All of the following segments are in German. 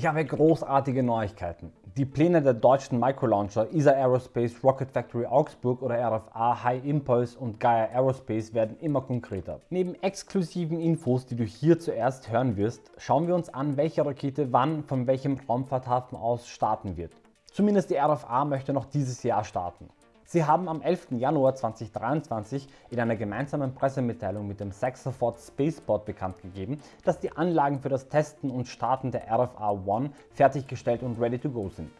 Ich habe großartige Neuigkeiten. Die Pläne der deutschen Microlauncher ESA Aerospace, Rocket Factory Augsburg oder RFA High Impulse und Gaia Aerospace werden immer konkreter. Neben exklusiven Infos, die du hier zuerst hören wirst, schauen wir uns an, welche Rakete wann von welchem Raumfahrthafen aus starten wird. Zumindest die RFA möchte noch dieses Jahr starten. Sie haben am 11. Januar 2023 in einer gemeinsamen Pressemitteilung mit dem Saxaford Spaceport bekannt gegeben, dass die Anlagen für das Testen und Starten der RFA-1 fertiggestellt und ready to go sind.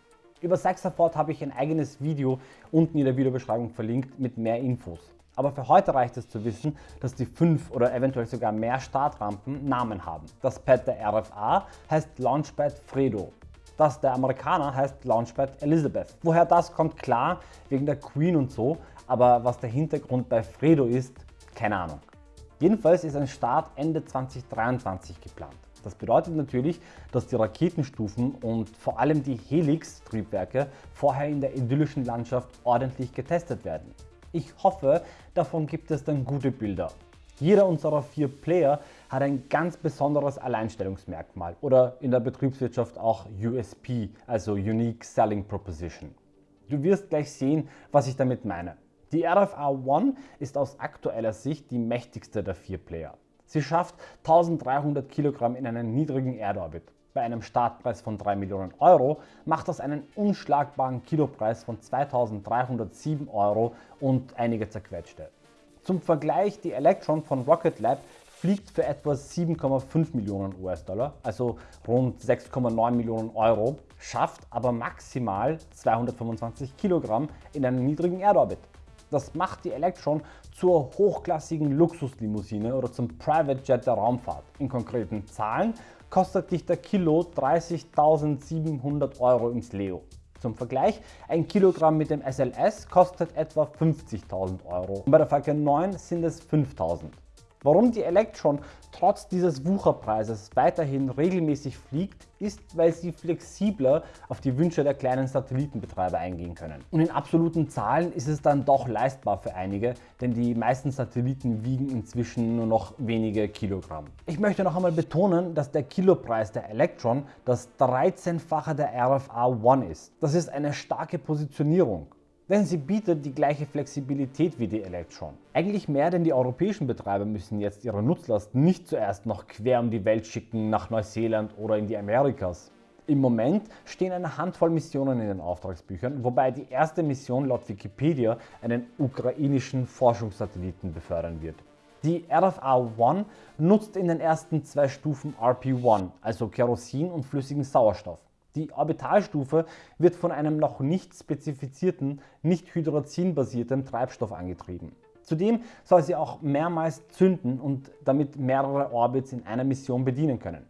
Über Saxaford habe ich ein eigenes Video unten in der Videobeschreibung verlinkt mit mehr Infos. Aber für heute reicht es zu wissen, dass die fünf oder eventuell sogar mehr Startrampen Namen haben. Das Pad der RFA heißt Launchpad Fredo das der Amerikaner heißt Launchpad Elizabeth. Woher das kommt, klar, wegen der Queen und so, aber was der Hintergrund bei Fredo ist, keine Ahnung. Jedenfalls ist ein Start Ende 2023 geplant. Das bedeutet natürlich, dass die Raketenstufen und vor allem die Helix-Triebwerke vorher in der idyllischen Landschaft ordentlich getestet werden. Ich hoffe, davon gibt es dann gute Bilder. Jeder unserer vier Player hat ein ganz besonderes Alleinstellungsmerkmal oder in der Betriebswirtschaft auch USP, also Unique Selling Proposition. Du wirst gleich sehen, was ich damit meine. Die RFA One ist aus aktueller Sicht die mächtigste der vier Player. Sie schafft 1300 Kilogramm in einen niedrigen Erdorbit. Bei einem Startpreis von 3 Millionen Euro macht das einen unschlagbaren Kilopreis von 2307 Euro und einige zerquetschte. Zum Vergleich, die Electron von Rocket Lab fliegt für etwa 7,5 Millionen US-Dollar, also rund 6,9 Millionen Euro, schafft aber maximal 225 Kilogramm in einem niedrigen Erdorbit. Das macht die Electron zur hochklassigen Luxuslimousine oder zum Private Jet der Raumfahrt. In konkreten Zahlen kostet dich der Kilo 30.700 Euro ins Leo. Zum Vergleich, ein Kilogramm mit dem SLS kostet etwa 50.000 Euro und bei der Falcon 9 sind es 5.000. Warum die Electron trotz dieses Wucherpreises weiterhin regelmäßig fliegt, ist, weil sie flexibler auf die Wünsche der kleinen Satellitenbetreiber eingehen können. Und in absoluten Zahlen ist es dann doch leistbar für einige, denn die meisten Satelliten wiegen inzwischen nur noch wenige Kilogramm. Ich möchte noch einmal betonen, dass der Kilopreis der Electron das 13-fache der RFA One ist. Das ist eine starke Positionierung denn sie bietet die gleiche Flexibilität wie die Electron. Eigentlich mehr, denn die europäischen Betreiber müssen jetzt ihre Nutzlast nicht zuerst noch quer um die Welt schicken nach Neuseeland oder in die Amerikas. Im Moment stehen eine Handvoll Missionen in den Auftragsbüchern, wobei die erste Mission laut Wikipedia einen ukrainischen Forschungssatelliten befördern wird. Die RFA-1 nutzt in den ersten zwei Stufen RP-1, also Kerosin und flüssigen Sauerstoff. Die Orbitalstufe wird von einem noch nicht spezifizierten, nicht hydrazin-basierten Treibstoff angetrieben. Zudem soll sie auch mehrmals zünden und damit mehrere Orbits in einer Mission bedienen können.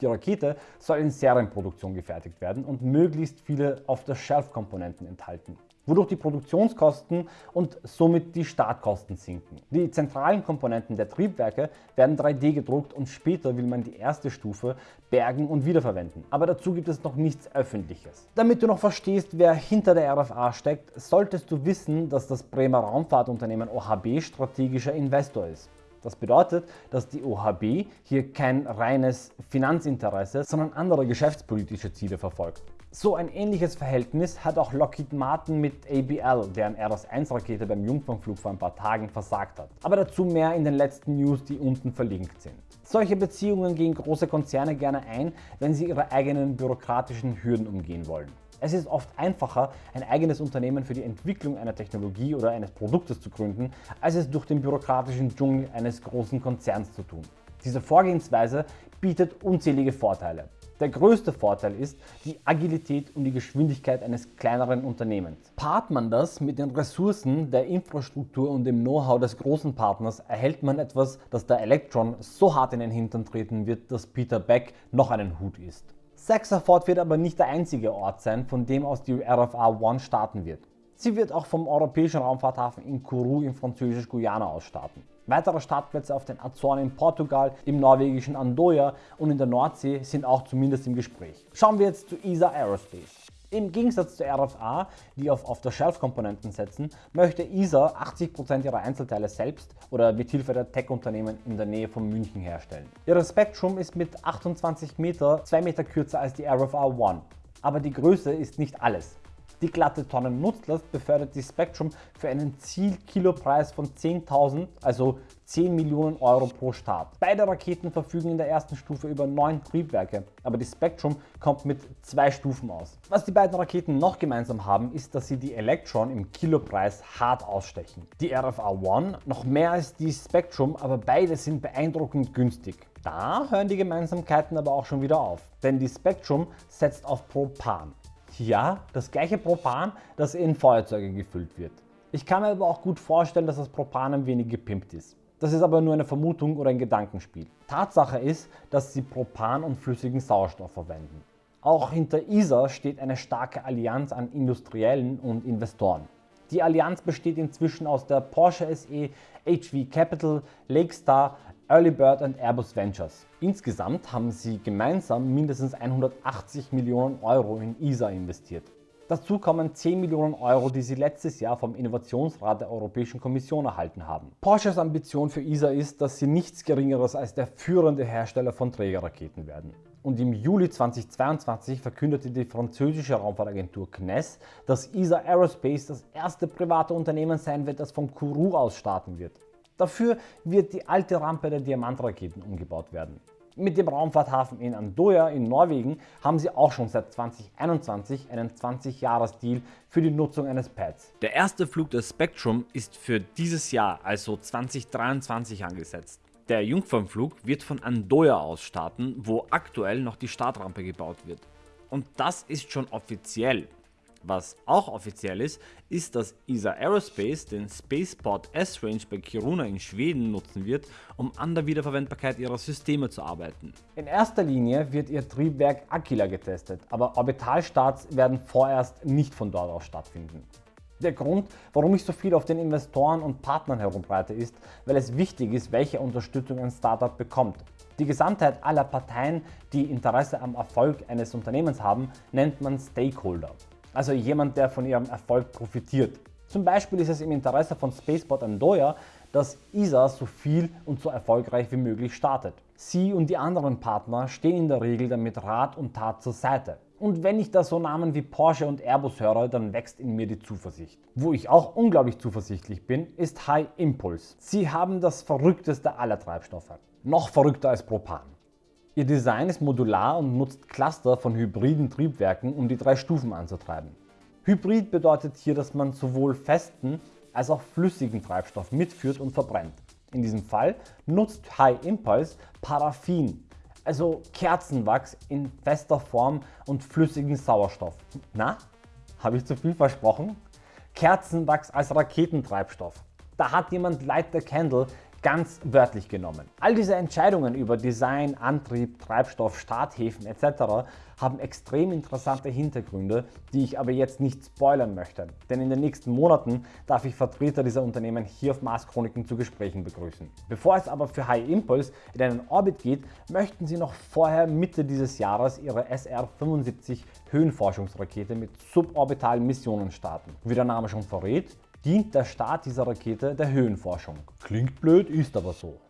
Die Rakete soll in Serienproduktion gefertigt werden und möglichst viele Off-the-Shelf-Komponenten enthalten wodurch die Produktionskosten und somit die Startkosten sinken. Die zentralen Komponenten der Triebwerke werden 3D gedruckt und später will man die erste Stufe bergen und wiederverwenden. Aber dazu gibt es noch nichts öffentliches. Damit du noch verstehst, wer hinter der RFA steckt, solltest du wissen, dass das Bremer Raumfahrtunternehmen OHB strategischer Investor ist. Das bedeutet, dass die OHB hier kein reines Finanzinteresse, sondern andere geschäftspolitische Ziele verfolgt. So ein ähnliches Verhältnis hat auch Lockheed Martin mit ABL, deren RS-1-Rakete beim Jungfernflug vor ein paar Tagen versagt hat. Aber dazu mehr in den letzten News, die unten verlinkt sind. Solche Beziehungen gehen große Konzerne gerne ein, wenn sie ihre eigenen bürokratischen Hürden umgehen wollen. Es ist oft einfacher, ein eigenes Unternehmen für die Entwicklung einer Technologie oder eines Produktes zu gründen, als es durch den bürokratischen Dschungel eines großen Konzerns zu tun. Diese Vorgehensweise bietet unzählige Vorteile. Der größte Vorteil ist die Agilität und die Geschwindigkeit eines kleineren Unternehmens. Paart man das mit den Ressourcen, der Infrastruktur und dem Know-how des großen Partners, erhält man etwas, das der Electron so hart in den Hintern treten wird, dass Peter Beck noch einen Hut ist. Saxaford wird aber nicht der einzige Ort sein, von dem aus die RFA One starten wird. Sie wird auch vom europäischen Raumfahrthafen in Kourou in französisch-Guyana aus starten. Weitere Startplätze auf den Azoren in Portugal, im norwegischen Andoya und in der Nordsee sind auch zumindest im Gespräch. Schauen wir jetzt zu ESA Aerospace. Im Gegensatz zur RFA, die auf Off-the-Shelf-Komponenten setzen, möchte ESA 80% ihrer Einzelteile selbst oder mit Hilfe der Tech-Unternehmen in der Nähe von München herstellen. Ihre Spectrum ist mit 28 Meter 2 Meter kürzer als die RFA One. Aber die Größe ist nicht alles. Die glatte Tonnen-Nutzlast befördert die Spectrum für einen Zielkilopreis von 10.000, also 10 Millionen Euro pro Start. Beide Raketen verfügen in der ersten Stufe über 9 Triebwerke, aber die Spectrum kommt mit zwei Stufen aus. Was die beiden Raketen noch gemeinsam haben, ist, dass sie die Electron im Kilopreis hart ausstechen. Die RFA One noch mehr als die Spectrum, aber beide sind beeindruckend günstig. Da hören die Gemeinsamkeiten aber auch schon wieder auf, denn die Spectrum setzt auf Propan. Ja, das gleiche Propan, das in Feuerzeuge gefüllt wird. Ich kann mir aber auch gut vorstellen, dass das Propan ein wenig gepimpt ist. Das ist aber nur eine Vermutung oder ein Gedankenspiel. Tatsache ist, dass sie Propan und flüssigen Sauerstoff verwenden. Auch hinter ISA steht eine starke Allianz an Industriellen und Investoren. Die Allianz besteht inzwischen aus der Porsche SE, HV Capital, Lakestar, Earlybird und Airbus Ventures. Insgesamt haben sie gemeinsam mindestens 180 Millionen Euro in ISA investiert. Dazu kommen 10 Millionen Euro, die sie letztes Jahr vom Innovationsrat der Europäischen Kommission erhalten haben. Porsches Ambition für ISA ist, dass sie nichts geringeres als der führende Hersteller von Trägerraketen werden. Und im Juli 2022 verkündete die französische Raumfahrtagentur CNES, dass ISA Aerospace das erste private Unternehmen sein wird, das von Kourou aus starten wird. Dafür wird die alte Rampe der Diamantraketen umgebaut werden. Mit dem Raumfahrthafen in Andoya in Norwegen haben sie auch schon seit 2021 einen 20-Jahres-Deal für die Nutzung eines Pads. Der erste Flug des Spectrum ist für dieses Jahr, also 2023 angesetzt. Der Jungfernflug wird von Andoya aus starten, wo aktuell noch die Startrampe gebaut wird. Und das ist schon offiziell. Was auch offiziell ist, ist, dass ESA Aerospace den Spaceport S-Range bei Kiruna in Schweden nutzen wird, um an der Wiederverwendbarkeit ihrer Systeme zu arbeiten. In erster Linie wird ihr Triebwerk Aquila getestet, aber Orbitalstarts werden vorerst nicht von dort aus stattfinden. Der Grund, warum ich so viel auf den Investoren und Partnern herumbreite, ist, weil es wichtig ist, welche Unterstützung ein Startup bekommt. Die Gesamtheit aller Parteien, die Interesse am Erfolg eines Unternehmens haben, nennt man Stakeholder also jemand, der von ihrem Erfolg profitiert. Zum Beispiel ist es im Interesse von Spaceport Andoya, dass ESA so viel und so erfolgreich wie möglich startet. Sie und die anderen Partner stehen in der Regel damit Rat und Tat zur Seite. Und wenn ich da so Namen wie Porsche und Airbus höre, dann wächst in mir die Zuversicht. Wo ich auch unglaublich zuversichtlich bin, ist High Impulse. Sie haben das verrückteste aller Treibstoffe. Noch verrückter als Propan. Ihr Design ist modular und nutzt Cluster von hybriden Triebwerken, um die drei Stufen anzutreiben. Hybrid bedeutet hier, dass man sowohl festen als auch flüssigen Treibstoff mitführt und verbrennt. In diesem Fall nutzt High Impulse Paraffin, also Kerzenwachs in fester Form und flüssigen Sauerstoff. Na, habe ich zu viel versprochen? Kerzenwachs als Raketentreibstoff. Da hat jemand Light the Candle ganz wörtlich genommen. All diese Entscheidungen über Design, Antrieb, Treibstoff, Starthäfen etc. haben extrem interessante Hintergründe, die ich aber jetzt nicht spoilern möchte, denn in den nächsten Monaten darf ich Vertreter dieser Unternehmen hier auf Mars Chroniken zu Gesprächen begrüßen. Bevor es aber für High Impulse in einen Orbit geht, möchten sie noch vorher Mitte dieses Jahres ihre SR-75 Höhenforschungsrakete mit suborbitalen Missionen starten. Wie der Name schon verrät, dient der Start dieser Rakete der Höhenforschung. Klingt blöd, ist aber so.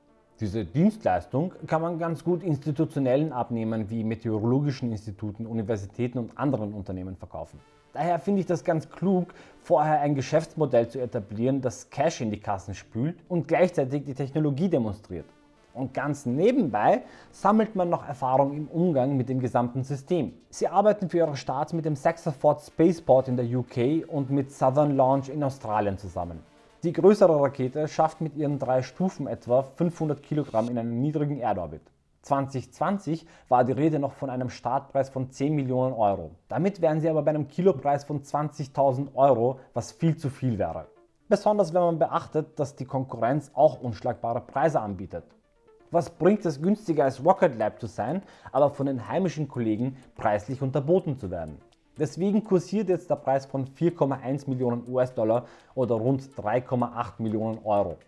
Diese Dienstleistung kann man ganz gut institutionellen Abnehmern wie meteorologischen Instituten, Universitäten und anderen Unternehmen verkaufen. Daher finde ich das ganz klug, vorher ein Geschäftsmodell zu etablieren, das Cash in die Kassen spült und gleichzeitig die Technologie demonstriert. Und ganz nebenbei sammelt man noch Erfahrung im Umgang mit dem gesamten System. Sie arbeiten für ihre Starts mit dem Saxaford Spaceport in der UK und mit Southern Launch in Australien zusammen. Die größere Rakete schafft mit ihren drei Stufen etwa 500 Kilogramm in einen niedrigen Erdorbit. 2020 war die Rede noch von einem Startpreis von 10 Millionen Euro. Damit wären sie aber bei einem Kilopreis von 20.000 Euro, was viel zu viel wäre. Besonders wenn man beachtet, dass die Konkurrenz auch unschlagbare Preise anbietet. Was bringt es günstiger als Rocket Lab zu sein, aber von den heimischen Kollegen preislich unterboten zu werden? Deswegen kursiert jetzt der Preis von 4,1 Millionen US-Dollar oder rund 3,8 Millionen Euro.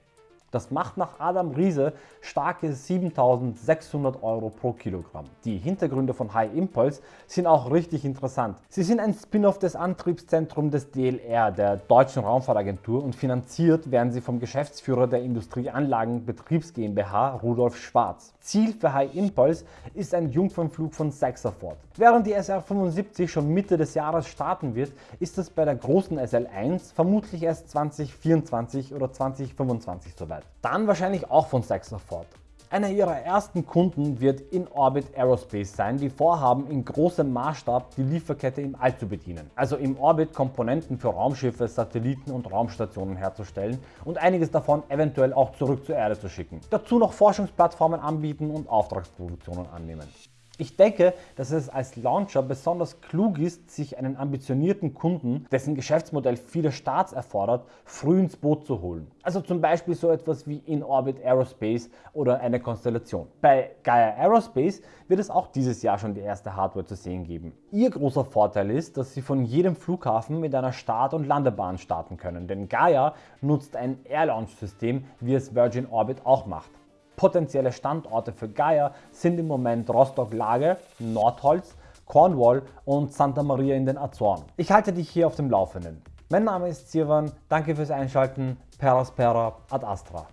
Das macht nach Adam Riese starke 7600 Euro pro Kilogramm. Die Hintergründe von High Impulse sind auch richtig interessant. Sie sind ein Spin-off des Antriebszentrums des DLR, der Deutschen Raumfahrtagentur und finanziert werden sie vom Geschäftsführer der Industrieanlagen Betriebs GmbH Rudolf Schwarz. Ziel für High Impulse ist ein Jungfernflug von Sexafort. Während die SR-75 schon Mitte des Jahres starten wird, ist es bei der großen SL1 vermutlich erst 2024 oder 2025 soweit. Dann wahrscheinlich auch von Sexafort. Einer ihrer ersten Kunden wird In-Orbit Aerospace sein, die vorhaben in großem Maßstab die Lieferkette im All zu bedienen. Also im Orbit Komponenten für Raumschiffe, Satelliten und Raumstationen herzustellen und einiges davon eventuell auch zurück zur Erde zu schicken. Dazu noch Forschungsplattformen anbieten und Auftragsproduktionen annehmen. Ich denke, dass es als Launcher besonders klug ist, sich einen ambitionierten Kunden, dessen Geschäftsmodell viele Starts erfordert, früh ins Boot zu holen. Also zum Beispiel so etwas wie In-Orbit Aerospace oder eine Konstellation. Bei Gaia Aerospace wird es auch dieses Jahr schon die erste Hardware zu sehen geben. Ihr großer Vorteil ist, dass sie von jedem Flughafen mit einer Start- und Landebahn starten können, denn Gaia nutzt ein Air-Launch-System, wie es Virgin Orbit auch macht. Potenzielle Standorte für Gaia sind im Moment Rostock-Lage, Nordholz, Cornwall und Santa Maria in den Azoren. Ich halte dich hier auf dem Laufenden. Mein Name ist Sirwan, danke fürs Einschalten, Peraspera ad Astra.